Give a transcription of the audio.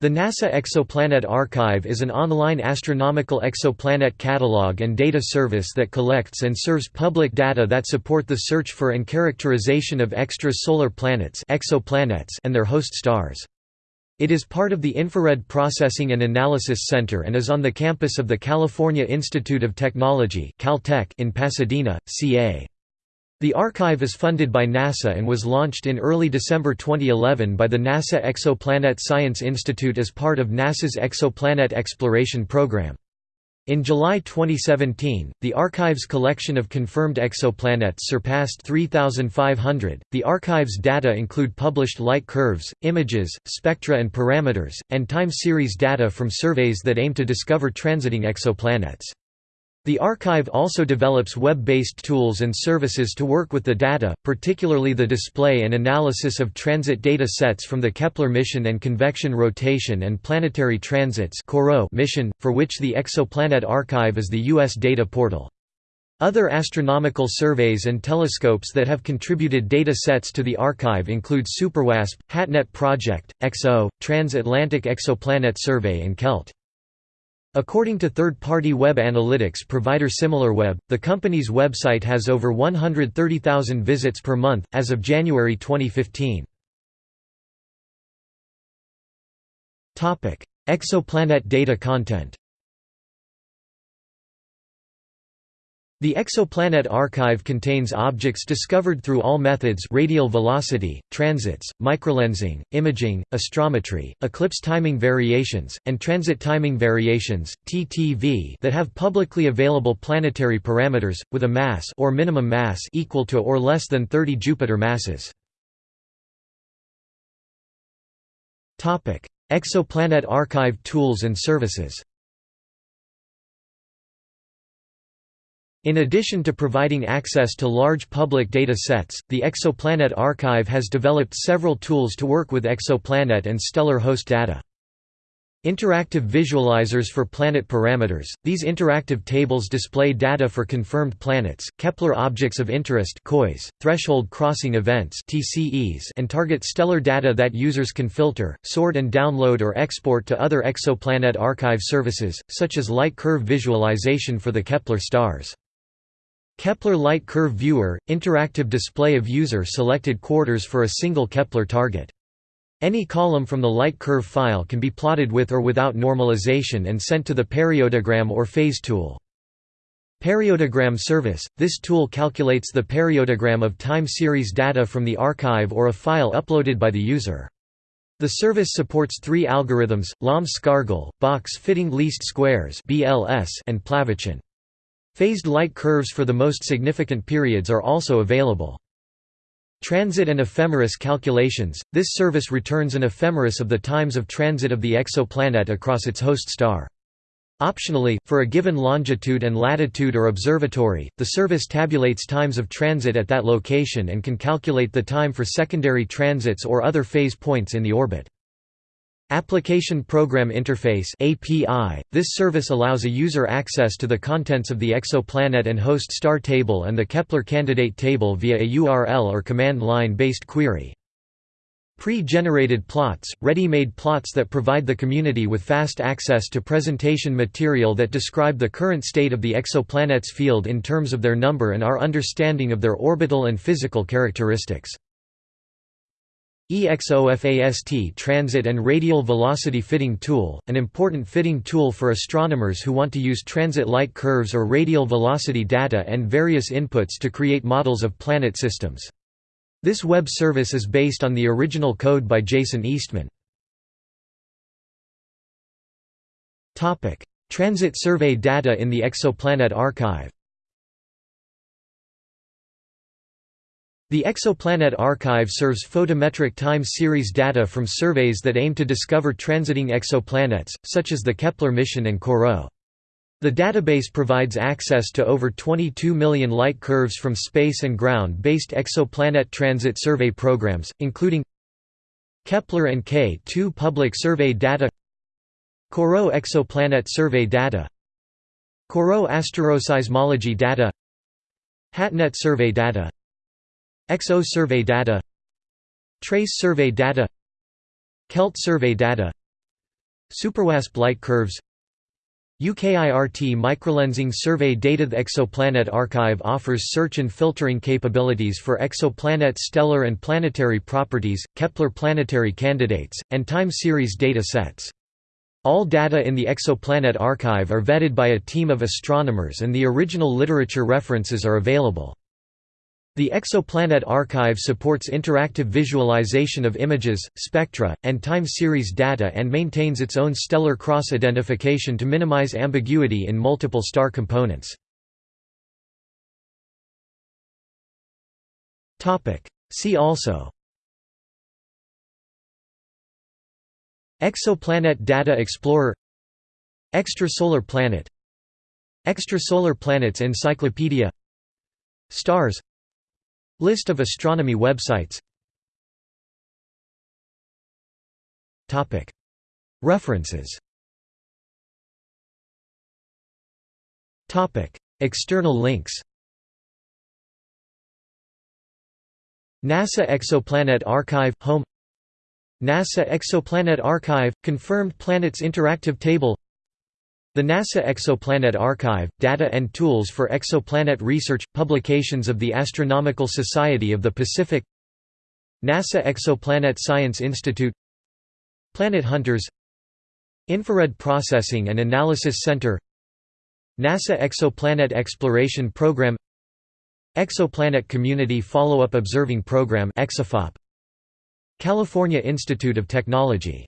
The NASA Exoplanet Archive is an online astronomical exoplanet catalog and data service that collects and serves public data that support the search for and characterization of extrasolar planets exoplanets and their host stars. It is part of the Infrared Processing and Analysis Center and is on the campus of the California Institute of Technology Caltech in Pasadena, CA. The archive is funded by NASA and was launched in early December 2011 by the NASA Exoplanet Science Institute as part of NASA's Exoplanet Exploration Program. In July 2017, the archive's collection of confirmed exoplanets surpassed 3,500. The archive's data include published light curves, images, spectra and parameters, and time series data from surveys that aim to discover transiting exoplanets. The archive also develops web-based tools and services to work with the data, particularly the display and analysis of transit data sets from the Kepler mission and convection rotation and planetary transits mission, for which the Exoplanet Archive is the U.S. data portal. Other astronomical surveys and telescopes that have contributed data sets to the archive include SuperWASP, HATNET Project, XO, Trans-Atlantic Exoplanet Survey and KELT. According to third-party web analytics provider SimilarWeb, the company's website has over 130,000 visits per month, as of January 2015. Exoplanet data content The Exoplanet Archive contains objects discovered through all methods radial velocity, transits, microlensing, imaging, astrometry, eclipse timing variations, and transit timing variations (TTV) that have publicly available planetary parameters with a mass or minimum mass equal to or less than 30 Jupiter masses. Exoplanet Archive tools and services. In addition to providing access to large public data sets, the Exoplanet Archive has developed several tools to work with exoplanet and stellar host data. Interactive visualizers for planet parameters – These interactive tables display data for confirmed planets, Kepler objects of interest threshold crossing events and target stellar data that users can filter, sort and download or export to other exoplanet archive services, such as light curve visualization for the Kepler stars. Kepler Light Curve Viewer – interactive display of user-selected quarters for a single Kepler target. Any column from the light curve file can be plotted with or without normalization and sent to the periodogram or phase tool. Periodogram service – This tool calculates the periodogram of time series data from the archive or a file uploaded by the user. The service supports three algorithms, Lomb-Scargle, box-fitting least squares and Plavchan. Phased light curves for the most significant periods are also available. Transit and ephemeris calculations – This service returns an ephemeris of the times of transit of the exoplanet across its host star. Optionally, for a given longitude and latitude or observatory, the service tabulates times of transit at that location and can calculate the time for secondary transits or other phase points in the orbit. Application Program Interface API. This service allows a user access to the contents of the exoplanet and host star table and the Kepler candidate table via a URL or command line based query. Pre-generated plots, ready-made plots that provide the community with fast access to presentation material that describe the current state of the exoplanet's field in terms of their number and our understanding of their orbital and physical characteristics. EXOFAST Transit and Radial Velocity Fitting Tool, an important fitting tool for astronomers who want to use transit light curves or radial velocity data and various inputs to create models of planet systems. This web service is based on the original code by Jason Eastman. Transit survey data in the Exoplanet Archive The Exoplanet Archive serves photometric time series data from surveys that aim to discover transiting exoplanets, such as the Kepler mission and CoRoT. The database provides access to over 22 million light curves from space and ground-based exoplanet transit survey programs, including Kepler and K2 public survey data CoRoT exoplanet survey data CoRoT asteroseismology data HATNET survey data XO survey data TrES survey data KELT survey data Superwasp light curves UKIRT microlensing survey data The Exoplanet Archive offers search and filtering capabilities for exoplanet stellar and planetary properties, Kepler planetary candidates, and time series data sets. All data in the Exoplanet Archive are vetted by a team of astronomers and the original literature references are available. The Exoplanet Archive supports interactive visualization of images, spectra, and time series data and maintains its own stellar cross-identification to minimize ambiguity in multiple star components. See also Exoplanet Data Explorer Extrasolar planet Extrasolar planets encyclopedia Stars List of astronomy websites. References. External links. NASA Exoplanet Archive – Home. NASA Exoplanet Archive – Confirmed Planets Interactive Table the NASA Exoplanet Archive, Data and Tools for Exoplanet Research, publications of the Astronomical Society of the Pacific NASA Exoplanet Science Institute Planet Hunters Infrared Processing and Analysis Center NASA Exoplanet Exploration Program Exoplanet Community Follow-up Observing Program California Institute of Technology